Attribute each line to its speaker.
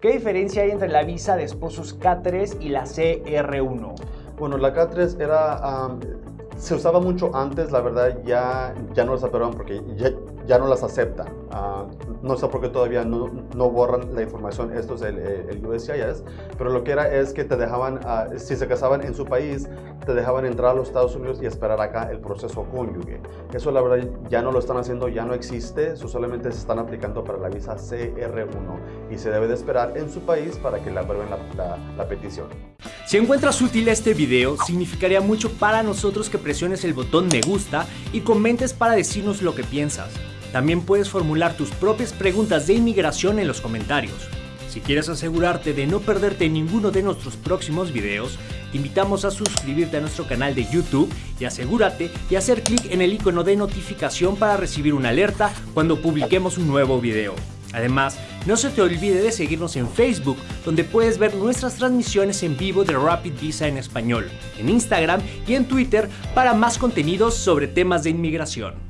Speaker 1: ¿Qué diferencia hay entre la visa de esposos K3 y la CR1?
Speaker 2: Bueno, la K3 era, se usaba mucho antes, la verdad ya, ya no las aprobaron porque ya, ya no las aceptan. Ah, no sé por qué todavía no, no, borran la información, esto es el, el, USCIS, pero lo que era es que te dejaban, ah, si se casaban en su país, te dejaban entrar a los Estados Unidos y esperar acá el proceso cónyuge. Eso la verdad ya no lo están haciendo, ya no existe, eso solamente se están aplicando para la visa CR1 y se debe de esperar en su país para que aprueben la, la, la petición.
Speaker 1: Si encuentras útil este video, significaría mucho para nosotros que presiones el botón me gusta y comentes para decirnos lo que piensas. También puedes formular tus propias preguntas de inmigración en los comentarios. Si quieres asegurarte de no perderte ninguno de nuestros próximos videos, te invitamos a suscribirte a nuestro canal de YouTube y asegúrate de hacer clic en el icono de notificación para recibir una alerta cuando publiquemos un nuevo video. Además, no se te olvide de seguirnos en Facebook, donde puedes ver nuestras transmisiones en vivo de Rapid Visa en español, en Instagram y en Twitter para más contenidos sobre temas de inmigración.